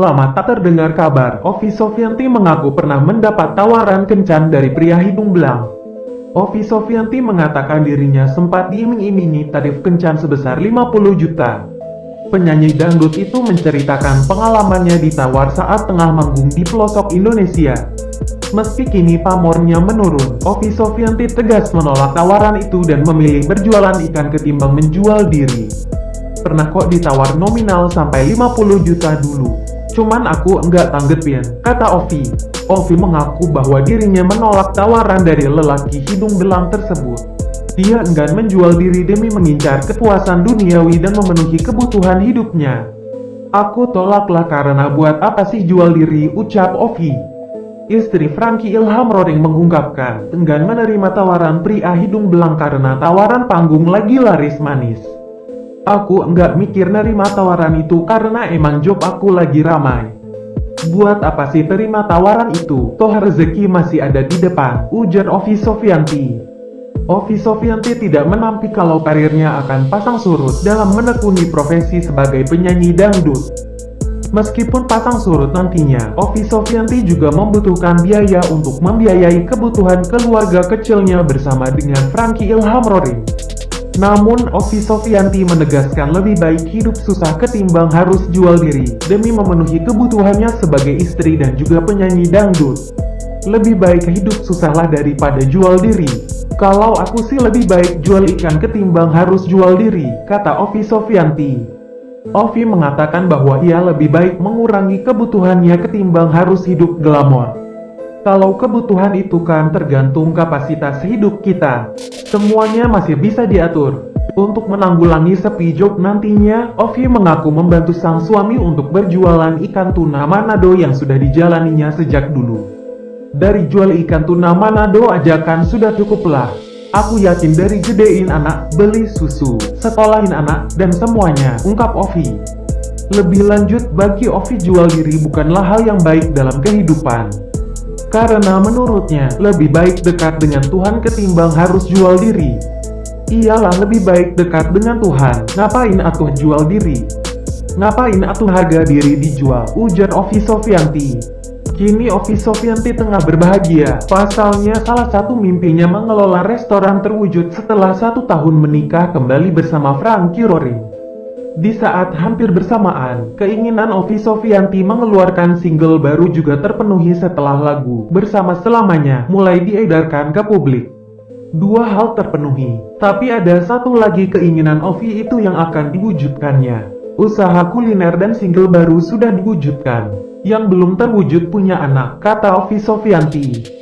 Lama tak terdengar kabar, Ovi Sofianti mengaku pernah mendapat tawaran kencan dari pria hidung belang. Ovi Sofianti mengatakan dirinya sempat diiming-imingi tarif kencan sebesar 50 juta. Penyanyi dangdut itu menceritakan pengalamannya ditawar saat tengah manggung di pelosok Indonesia. Meski kini pamornya menurun, Ovi Sofianti tegas menolak tawaran itu dan memilih berjualan ikan ketimbang menjual diri. Pernah kok ditawar nominal sampai 50 juta dulu. Cuman aku enggak tanggepin, kata Ovi. Ovi mengaku bahwa dirinya menolak tawaran dari lelaki hidung belang tersebut. Dia enggan menjual diri demi mengincar kepuasan duniawi dan memenuhi kebutuhan hidupnya. Aku tolaklah karena buat apa sih jual diri, ucap Ovi. Istri Frankie Ilham Roring mengungkapkan, enggan menerima tawaran pria hidung belang karena tawaran panggung lagi laris manis. Aku enggak mikir nerima tawaran itu karena emang job aku lagi ramai. Buat apa sih terima tawaran itu? Toh rezeki masih ada di depan, ujar Ovi Sofianti. Ovi Sofianti tidak menampik kalau karirnya akan pasang surut dalam menekuni profesi sebagai penyanyi dangdut. Meskipun pasang surut nantinya, Ovi Sofianti juga membutuhkan biaya untuk membiayai kebutuhan keluarga kecilnya bersama dengan Frankie Ilham Roring. Namun, Ovi Sofianti menegaskan lebih baik hidup susah ketimbang harus jual diri, demi memenuhi kebutuhannya sebagai istri dan juga penyanyi dangdut. Lebih baik hidup susahlah daripada jual diri. Kalau aku sih lebih baik jual ikan ketimbang harus jual diri, kata Ovi Sofianti. Ovi mengatakan bahwa ia lebih baik mengurangi kebutuhannya ketimbang harus hidup glamor. Kalau kebutuhan itu kan tergantung kapasitas hidup kita. Semuanya masih bisa diatur. Untuk menanggulangi sepi job nantinya, Ovi mengaku membantu sang suami untuk berjualan ikan tuna Manado yang sudah dijalaninya sejak dulu. Dari jual ikan tuna Manado ajakan sudah cukuplah. Aku yakin dari gedein anak, beli susu, sekolahin anak, dan semuanya, ungkap Ovi. Lebih lanjut, bagi Ovi jual diri bukanlah hal yang baik dalam kehidupan. Karena menurutnya, lebih baik dekat dengan Tuhan ketimbang harus jual diri. Iyalah lebih baik dekat dengan Tuhan, ngapain atuh jual diri? Ngapain atuh harga diri dijual? Ujar Ovi Sofianti. Kini Ovi Sofianti tengah berbahagia. Pasalnya salah satu mimpinya mengelola restoran terwujud setelah satu tahun menikah kembali bersama Frankie Roring. Di saat hampir bersamaan, keinginan Ovi Sofianti mengeluarkan single baru juga terpenuhi setelah lagu Bersama Selamanya mulai diedarkan ke publik. Dua hal terpenuhi, tapi ada satu lagi keinginan Ovi itu yang akan diwujudkannya. Usaha kuliner dan single baru sudah diwujudkan. Yang belum terwujud punya anak, kata Ovi Sofianti.